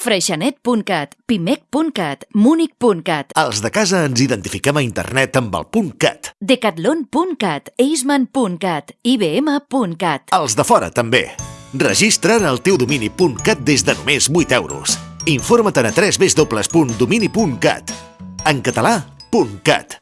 freixenet.cat, pimec.cat, munic.cat. Els de casa ens identifiquem a internet amb el punt .cat. Decathlon.cat, eisman.cat, ibm.cat. Els de fora també. Registra'n el teu domini .cat des de només 8 euros. Informa't a 3 www.domini.cat. En català, .cat.